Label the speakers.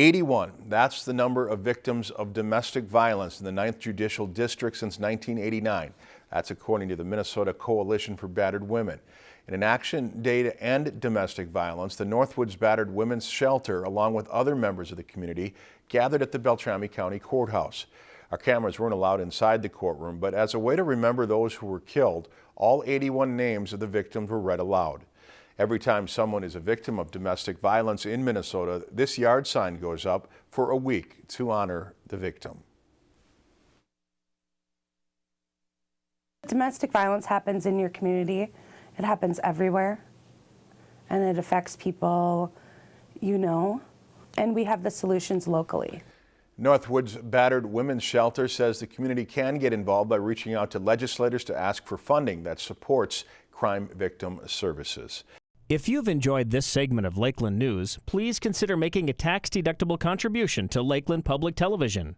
Speaker 1: 81, that's the number of victims of domestic violence in the 9th Judicial District since 1989. That's according to the Minnesota Coalition for Battered Women. In an action day to end domestic violence, the Northwoods Battered Women's Shelter, along with other members of the community, gathered at the Beltrami County Courthouse. Our cameras weren't allowed inside the courtroom, but as a way to remember those who were killed, all 81 names of the victims were read aloud. Every time someone is a victim of domestic violence in Minnesota, this yard sign goes up for a week to honor the victim.
Speaker 2: Domestic violence happens in your community. It happens everywhere. And it affects people you know. And we have the solutions locally.
Speaker 1: Northwoods Battered Women's Shelter says the community can get involved by reaching out to legislators to ask for funding that supports crime victim services.
Speaker 3: If you've enjoyed this segment of Lakeland News, please consider making a tax-deductible contribution to Lakeland Public Television.